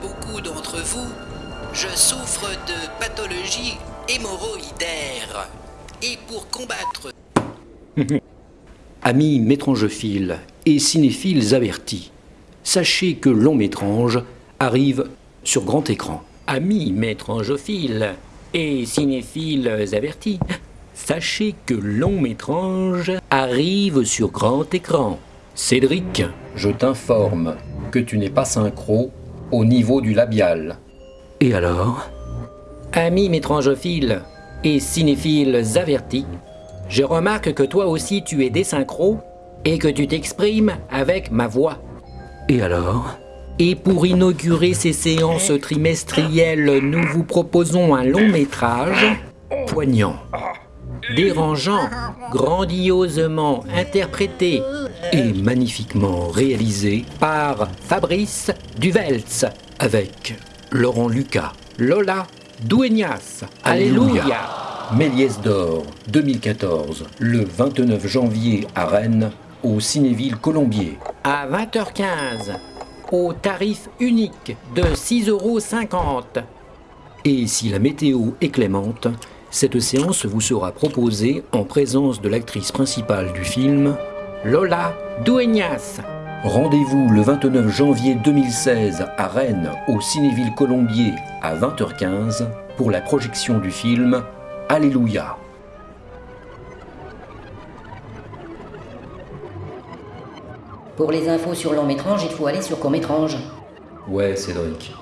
beaucoup d'entre vous, je souffre de pathologie hémorroïdaire. Et pour combattre... Amis métrangephiles et cinéphiles avertis, sachez que Long Métrange arrive sur grand écran. Amis métrangophiles et cinéphiles avertis, sachez que Long Métrange arrive sur grand écran. Cédric, je t'informe que tu n'es pas synchro au niveau du labial. Et alors? Amis métrangophiles et cinéphiles avertis, je remarque que toi aussi tu es désynchro et que tu t'exprimes avec ma voix. Et alors? Et pour inaugurer ces séances trimestrielles, nous vous proposons un long métrage poignant, dérangeant, grandiosement interprété et magnifiquement réalisé par Fabrice Duvelz avec Laurent Lucas, Lola Douenias, Alléluia, Méliès d'Or 2014, le 29 janvier à Rennes, au Cinéville Colombier. À 20h15, au tarif unique de 6,50 euros. Et si la météo est clémente, cette séance vous sera proposée en présence de l'actrice principale du film, Lola Dueñas. Rendez-vous le 29 janvier 2016 à Rennes, au Cinéville Colombier, à 20h15, pour la projection du film Alléluia. Pour les infos sur long métrange, il faut aller sur court métrange. Ouais, Cédric.